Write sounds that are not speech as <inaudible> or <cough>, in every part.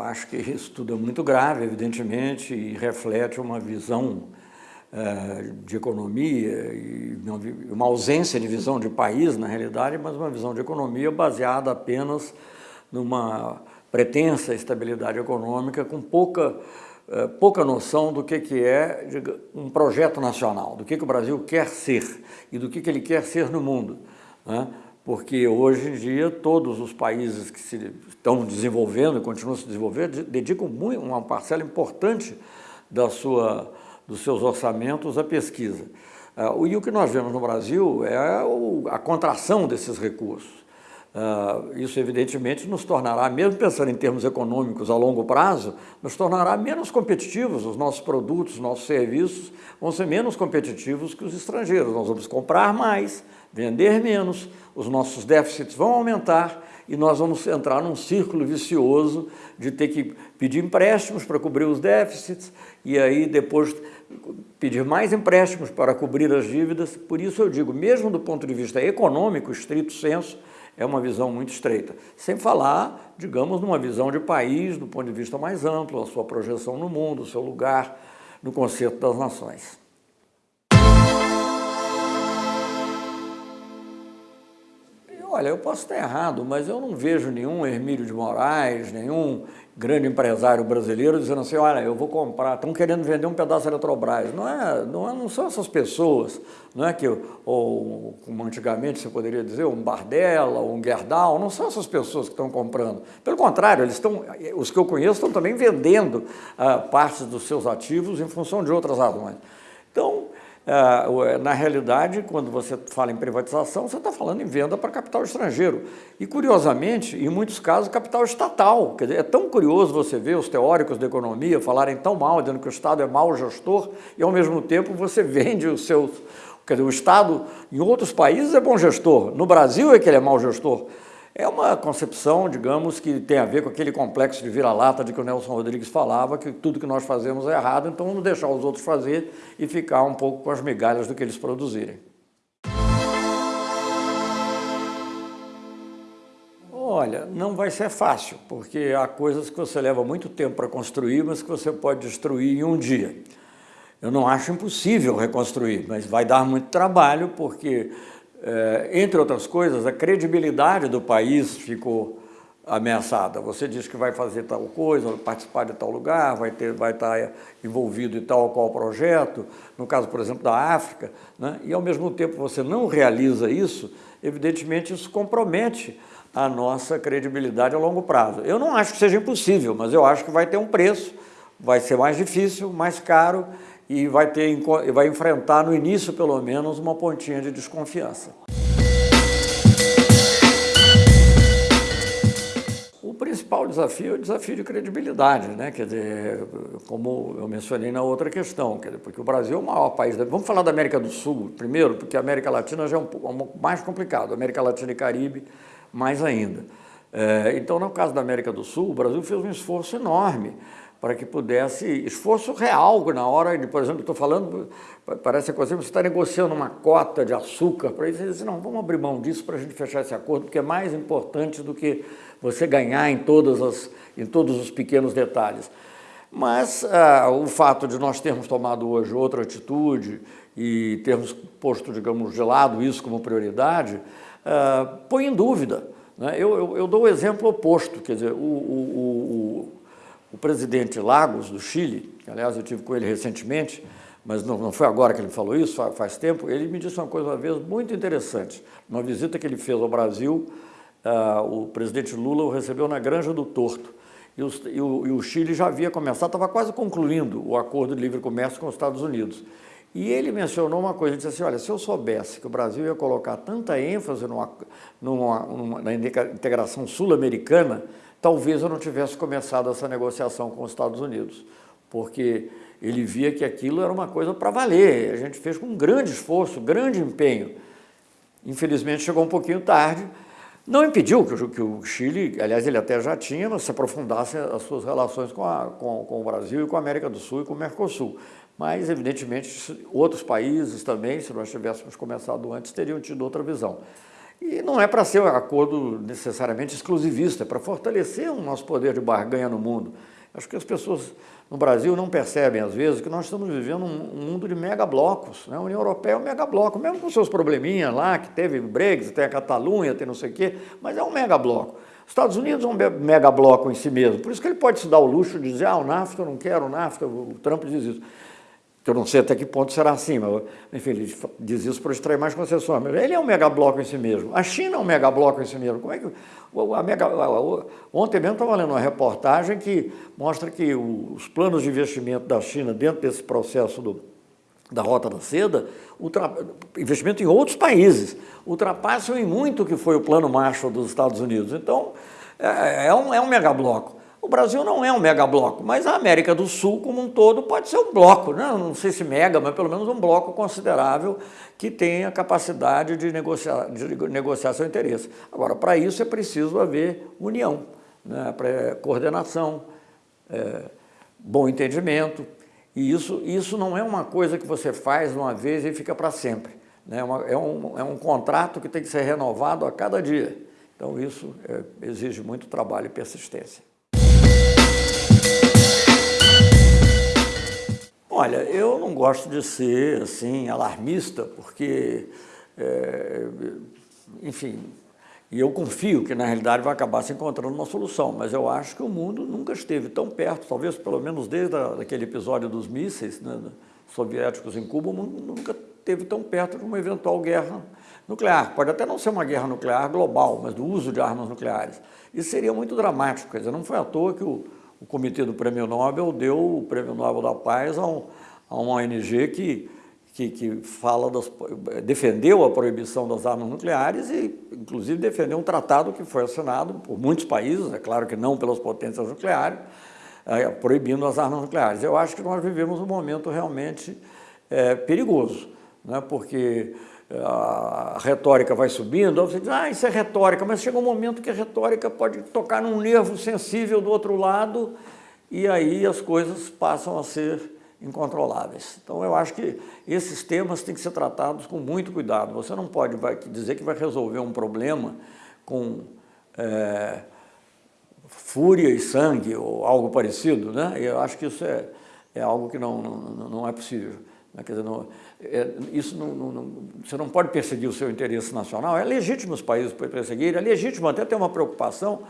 eu acho que isso tudo é muito grave, evidentemente, e reflete uma visão uh, de economia e uma ausência de visão de país, na realidade, mas uma visão de economia baseada apenas numa pretensa estabilidade econômica com pouca, uh, pouca noção do que, que é um projeto nacional, do que, que o Brasil quer ser e do que, que ele quer ser no mundo. Né? Porque hoje em dia todos os países que se estão desenvolvendo e continuam se desenvolvendo dedicam muito, uma parcela importante da sua, dos seus orçamentos à pesquisa. Uh, e o que nós vemos no Brasil é a contração desses recursos. Uh, isso, evidentemente, nos tornará, mesmo pensando em termos econômicos a longo prazo, nos tornará menos competitivos. Os nossos produtos, os nossos serviços vão ser menos competitivos que os estrangeiros. Nós vamos comprar mais, vender menos, os nossos déficits vão aumentar e nós vamos entrar num círculo vicioso de ter que pedir empréstimos para cobrir os déficits e aí depois pedir mais empréstimos para cobrir as dívidas. Por isso eu digo, mesmo do ponto de vista econômico, estrito senso, é uma visão muito estreita. Sem falar, digamos, numa visão de país, do ponto de vista mais amplo, a sua projeção no mundo, o seu lugar no conceito das nações. Olha, eu posso estar errado, mas eu não vejo nenhum Hermílio de Moraes, nenhum grande empresário brasileiro dizendo assim, olha, eu vou comprar, estão querendo vender um pedaço da Eletrobras. Não, é, não, é, não são essas pessoas, não é que, ou como antigamente você poderia dizer, um Bardella, um Gerdau, não são essas pessoas que estão comprando. Pelo contrário, eles estão, os que eu conheço estão também vendendo ah, partes dos seus ativos em função de outras razões. Então, na realidade, quando você fala em privatização, você está falando em venda para capital estrangeiro. E, curiosamente, em muitos casos, capital estatal. Quer dizer, é tão curioso você ver os teóricos da economia falarem tão mal, dizendo que o Estado é mau gestor, e, ao mesmo tempo, você <laughs> vende os seus... Quer dizer, o Estado, em outros países, é bom gestor. No Brasil é que ele é mau gestor. É uma concepção, digamos, que tem a ver com aquele complexo de vira-lata de que o Nelson Rodrigues falava, que tudo que nós fazemos é errado, então vamos deixar os outros fazer e ficar um pouco com as migalhas do que eles produzirem. Olha, não vai ser fácil, porque há coisas que você leva muito tempo para construir, mas que você pode destruir em um dia. Eu não acho impossível reconstruir, mas vai dar muito trabalho, porque é, entre outras coisas, a credibilidade do país ficou ameaçada. Você diz que vai fazer tal coisa, participar de tal lugar, vai, ter, vai estar envolvido em tal ou qual projeto, no caso, por exemplo, da África, né? e ao mesmo tempo você não realiza isso, evidentemente isso compromete a nossa credibilidade a longo prazo. Eu não acho que seja impossível, mas eu acho que vai ter um preço, vai ser mais difícil, mais caro, e vai, ter, vai enfrentar, no início pelo menos, uma pontinha de desconfiança. O principal desafio é o desafio de credibilidade, né? quer dizer, como eu mencionei na outra questão, quer dizer, porque o Brasil é o maior país, da... vamos falar da América do Sul primeiro, porque a América Latina já é um pouco mais complicado, América Latina e Caribe mais ainda. É, então, no caso da América do Sul, o Brasil fez um esforço enorme para que pudesse, esforço real na hora de, por exemplo, estou falando, parece que você está negociando uma cota de açúcar, para isso, não, vamos abrir mão disso para a gente fechar esse acordo, porque é mais importante do que você ganhar em, todas as, em todos os pequenos detalhes. Mas ah, o fato de nós termos tomado hoje outra atitude e termos posto, digamos, de lado isso como prioridade, ah, põe em dúvida. Né? Eu, eu, eu, dou o exemplo oposto, quer dizer, o, o, o o presidente Lagos, do Chile, que aliás eu tive com ele recentemente, mas não, não foi agora que ele falou isso, faz, tempo, ele me disse uma coisa uma vez muito interessante. Uma visita que ele fez ao Brasil, uh, o presidente Lula o recebeu na Granja do Torto. E, e, o, e o Chile já havia começado, estava quase concluindo o acordo de livre comércio com os Estados Unidos. E ele mencionou uma coisa, ele disse assim, olha, se eu soubesse que o Brasil ia colocar tanta ênfase numa, numa, numa na integração sul-americana, talvez eu não tivesse começado essa negociação com os Estados Unidos, porque ele via que aquilo era uma coisa para valer, a gente fez com um grande esforço, grande empenho. Infelizmente chegou um pouquinho tarde, não impediu que o, que o Chile, aliás ele até já tinha, mas se aprofundasse as suas relações com, a, com, com o Brasil e com a América do Sul e com o Mercosul. Mas, evidentemente, outros países também, se nós tivéssemos começado antes, teriam tido outra visão. E não é para ser um acordo necessariamente exclusivista, é para fortalecer o nosso poder de barganha no mundo. Acho que as pessoas no Brasil não percebem, às vezes, que nós estamos vivendo um, mundo de megablocos. Né? A União Europeia é um megabloco, mesmo com seus probleminhas lá, que teve Brexit, tem a Catalunha, tem não sei o quê, mas é um megabloco. Estados Unidos é um megabloco em si mesmo, por isso que ele pode se dar o luxo de dizer, ah, o NAFTA eu não quero, o NAFTA, o Trump diz isso que eu não sei até que ponto será assim, mas, enfim, ele diz isso para extrair mais concessões, mas ele é um megabloco em si mesmo. A China é um megabloco em si mesmo. Como é que, a mega, ontem mesmo estava lendo uma reportagem que mostra que os planos de investimento da China dentro desse processo do, da Rota da Seda, ultra, investimento em outros países, ultrapassam em muito o que foi o plano Marshall dos Estados Unidos. Então, é, é um, é um megabloco. O Brasil não é um megabloco, mas a América do Sul como um todo pode ser um bloco, né? não sei se mega, mas pelo menos um bloco considerável que tenha capacidade de negociar, de negociar seu interesse. Agora, para isso é preciso haver união, né? coordenação, é, bom entendimento, e isso, isso não é uma coisa que você faz uma vez e fica para sempre. Né? É, uma, é, um, é um contrato que tem que ser renovado a cada dia. Então isso é, exige muito trabalho e persistência. Olha, eu não gosto de ser assim alarmista, porque, é, enfim, e eu confio que na realidade vai acabar se encontrando uma solução, mas eu acho que o mundo nunca esteve tão perto, talvez pelo menos desde aquele episódio dos mísseis né, soviéticos em Cuba, o mundo nunca esteve tão perto de uma eventual guerra nuclear. Pode até não ser uma guerra nuclear global, mas do uso de armas nucleares. Isso seria muito dramático, quer dizer, não foi à toa que o o Comitê do Prêmio Nobel deu o Prêmio Nobel da Paz a, um, a uma ONG que, que, que fala das, defendeu a proibição das armas nucleares e, inclusive, defendeu um tratado que foi assinado por muitos países, é claro que não pelas potências nucleares, é, proibindo as armas nucleares. Eu acho que nós vivemos um momento realmente é, perigoso, né, porque a retórica vai subindo, você diz, ah, isso é retórica, mas chega um momento que a retórica pode tocar num nervo sensível do outro lado e aí as coisas passam a ser incontroláveis. Então eu acho que esses temas têm que ser tratados com muito cuidado. Você não pode vai, dizer que vai resolver um problema com é, fúria e sangue ou algo parecido, né? Eu acho que isso é, é algo que não, não, não é possível. Né? Quer dizer, não, é, isso não, não, você não pode perseguir o seu interesse nacional, é legítimo os países perseguirem, é legítimo até ter uma preocupação,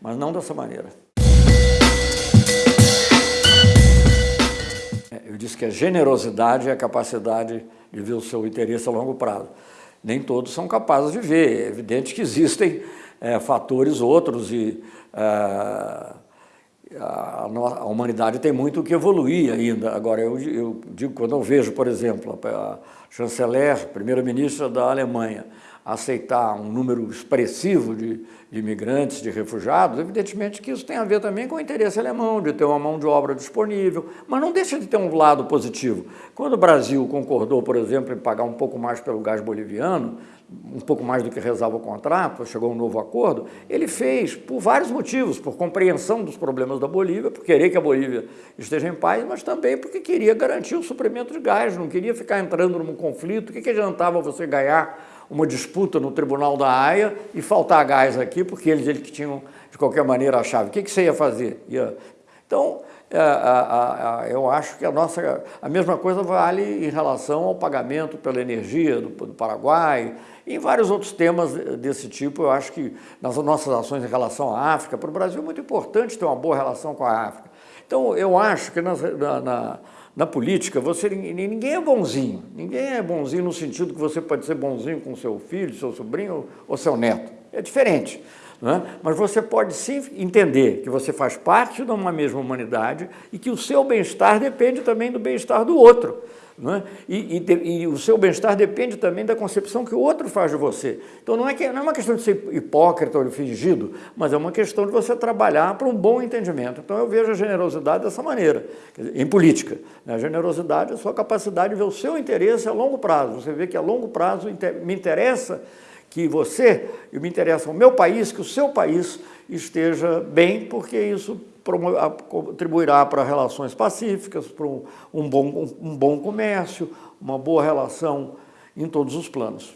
mas não dessa maneira. É, eu disse que a generosidade é a capacidade de ver o seu interesse a longo prazo. Nem todos são capazes de ver, é evidente que existem é, fatores outros e... É, a, a, humanidade tem muito que evoluir ainda. Agora, eu, eu digo, quando eu vejo, por exemplo, a chanceler, primeira-ministra da Alemanha, aceitar um número expressivo de, de imigrantes, de refugiados, evidentemente que isso tem a ver também com o interesse alemão, de ter uma mão de obra disponível, mas não deixa de ter um lado positivo. Quando o Brasil concordou, por exemplo, em pagar um pouco mais pelo gás boliviano, um pouco mais do que rezava o contrato, chegou um novo acordo, ele fez por vários motivos, por compreensão dos problemas da Bolívia, por querer que a Bolívia esteja em paz, mas também porque queria garantir o suprimento de gás, não queria ficar entrando num conflito. O que, que adiantava você ganhar uma disputa no Tribunal da Haia e faltar gás aqui, porque eles, eles que tinham, de qualquer maneira, a chave. O que, que você ia fazer? Ia... Então, é, a, a, eu acho que a nossa a mesma coisa vale em relação ao pagamento pela energia do, do Paraguai em vários outros temas desse tipo. Eu acho que nas nossas ações em relação à África, para o Brasil é muito importante ter uma boa relação com a África. Então eu acho que nas, na, na, na política você ninguém é bonzinho, ninguém é bonzinho no sentido que você pode ser bonzinho com seu filho, seu sobrinho ou seu neto. É diferente. Né? Mas você pode sim entender que você faz parte de uma mesma humanidade e que o seu bem-estar depende também do bem-estar do outro. Né? E, e, e, o seu bem-estar depende também da concepção que o outro faz de você. Então não é, que, não é uma questão de ser hipócrita ou fingido, mas é uma questão de você trabalhar para um bom entendimento. Então eu vejo a generosidade dessa maneira, dizer, em política. Né? A generosidade é a sua capacidade de ver o seu interesse a longo prazo. Você vê que a longo prazo me interessa que você, me interessa o meu país, que o seu país esteja bem, porque isso contribuirá para relações pacíficas, para um bom, um bom comércio, uma boa relação em todos os planos.